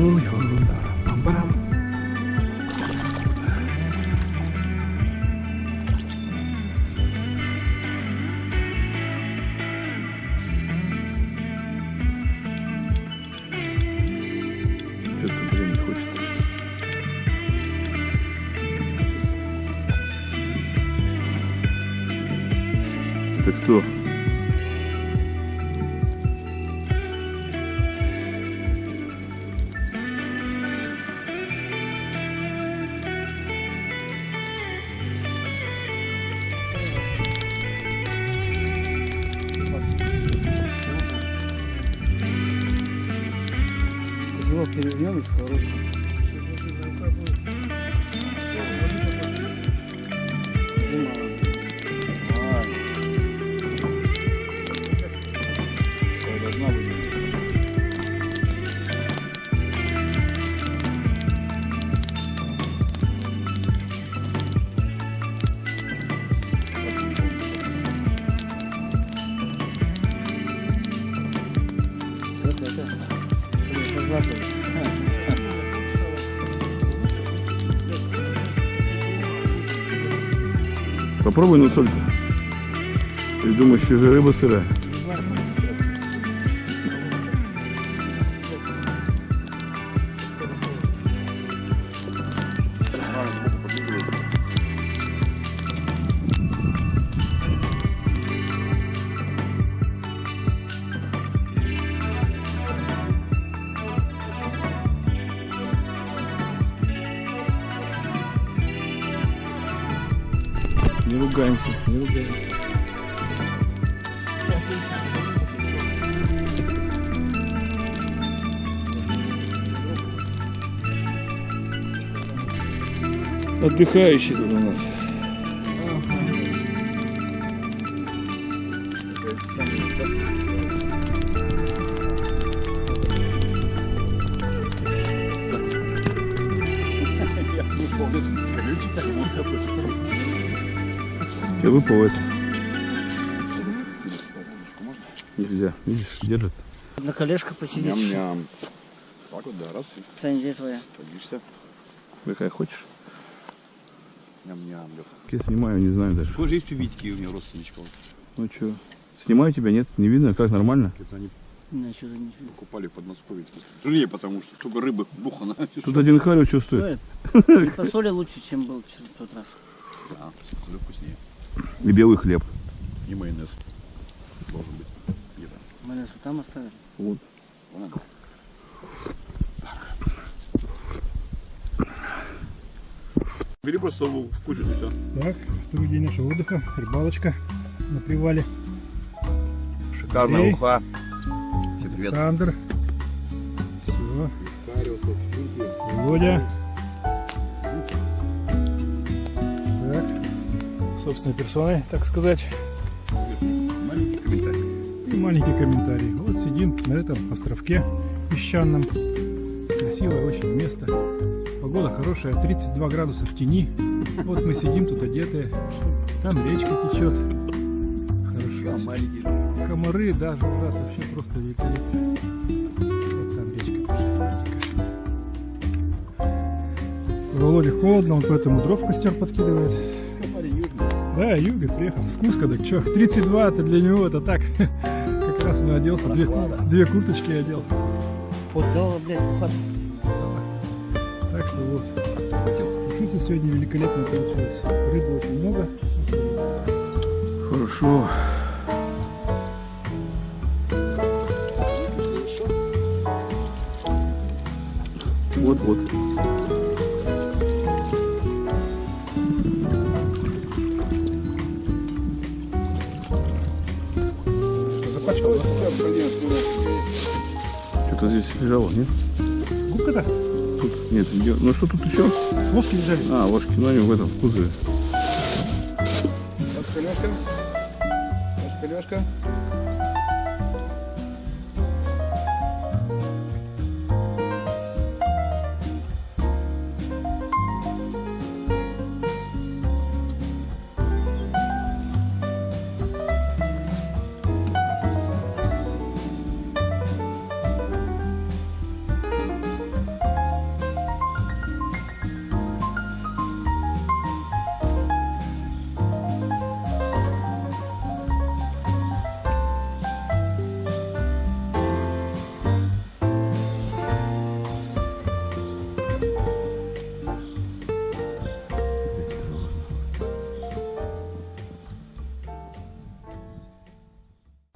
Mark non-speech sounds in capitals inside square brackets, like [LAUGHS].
Ой, ерунда. Пам-парам. Что-то, блин, не хочется. Это кто? Его перевернем и сковородку. Это, Попробуй на соль-то. Ты думаешь, еще же рыба сырая? Ругаемся, не ругаемся. Отдыхающий тут у нас. Я выпал это. Нельзя. Видишь, держит. На колешках посидеть. Ням-ням. Так вот, да, раз, и Саня, где твоя? садишься. Какая хочешь. Ням-ням, Леха. Я снимаю, не знаю даже. Тоже есть чубитики у меня родственничков. Ну что, снимаю тебя, нет? Не видно, как нормально? Это они Не, что-то не покупали под Подмосковье. Жирнее, потому что столько рыбы бухано. Тут один харю чувствует. стоит. И по соли лучше, чем был в тот раз. Да, соль вкуснее. И белый хлеб. И майонез должен быть. Нас вот там оставили. Вот. Вон он. Бери просто в кучу и все. Так, второй день нашего отдыха, рыбалочка на привале. Шикарная Окей. уха. Всем привет. Александр. Все. Володя. Собственной персоной, так сказать. Маленький комментарий. И маленький комментарий. Вот сидим на этом островке песчаном. Красивое очень место. Погода хорошая, 32 градуса в тени. Вот мы сидим тут одетые. Там речка течет. Хорошо. Комары, да, жужжат вообще просто великолепно. Вот там речка смотрите-ка. Володе холодно, он поэтому дров в костер подкидывает. Да, юга приехал с Куска, так что, 32 это для него это так. [LAUGHS] Как раз он оделся, две, две курточки одел. Отдала, блядь, уход. Так что вот. Птица сегодня великолепно получилась. Рыбы очень много. Хорошо. Вот-вот. Да? Что-то здесь лежало, нет? Губка-то? Тут нет. где- Ну что тут еще? Ложки лежали. А, ложки, ну они в этом в кузове. Ложка, Лешка. Ложка, Лешка.